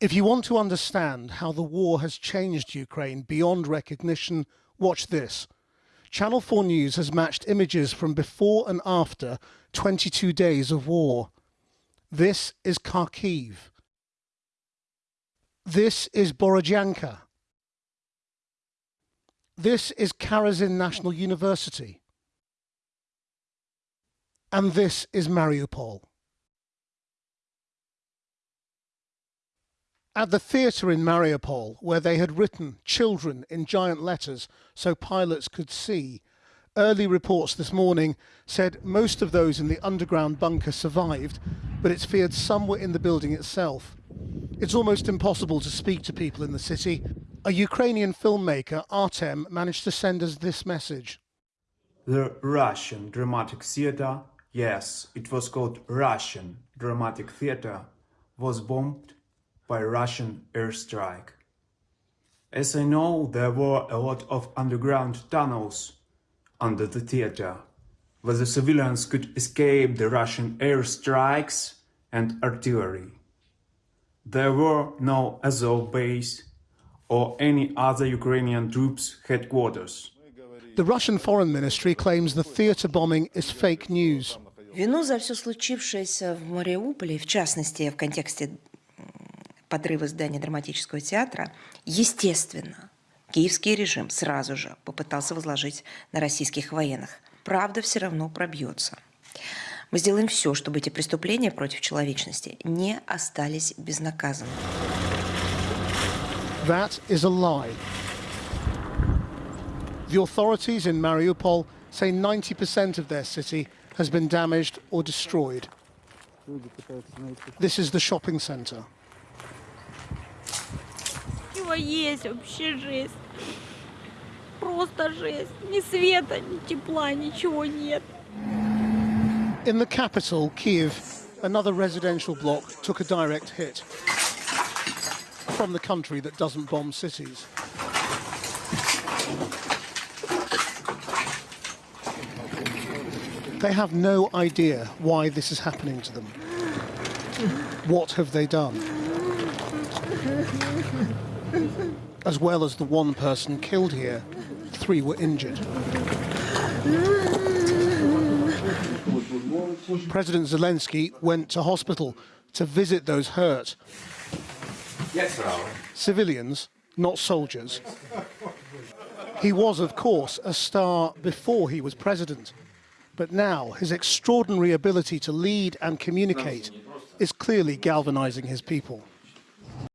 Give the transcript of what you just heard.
If you want to understand how the war has changed Ukraine beyond recognition, watch this. Channel 4 News has matched images from before and after 22 days of war. This is Kharkiv. This is Borodyanka. This is Karazin National University. And this is Mariupol. At the theatre in Mariupol, where they had written children in giant letters so pilots could see, early reports this morning said most of those in the underground bunker survived, but it's feared some were in the building itself. It's almost impossible to speak to people in the city. A Ukrainian filmmaker, Artem, managed to send us this message. The Russian dramatic theater, yes, it was called Russian dramatic theater, was bombed by Russian airstrike. As I know, there were a lot of underground tunnels under the theater, where the civilians could escape the Russian airstrikes and artillery. There were no Azov base or any other Ukrainian troops headquarters. The Russian Foreign Ministry claims the theatre bombing is fake news. Вину за все случившееся в Мариуполе, в частности, в контексте подрыва здания драматического театра, естественно, киевский режим сразу же попытался возложить на российских военных. Правда все равно пробьется. Мы сделаем все, чтобы эти преступления против человечности не остались безнаказанными. That is a lie. The authorities in Mariupol say 90% of their city has been damaged or destroyed. This is the shopping centre. Чего есть вообще жесть. Просто жесть. Ни света, ни тепла, ничего нет. In the capital, Kiev, another residential block took a direct hit from the country that doesn't bomb cities. They have no idea why this is happening to them. What have they done? As well as the one person killed here, three were injured. President Zelensky went to hospital to visit those hurt. Civilians, not soldiers. He was, of course, a star before he was president. But now his extraordinary ability to lead and communicate is clearly galvanizing his people.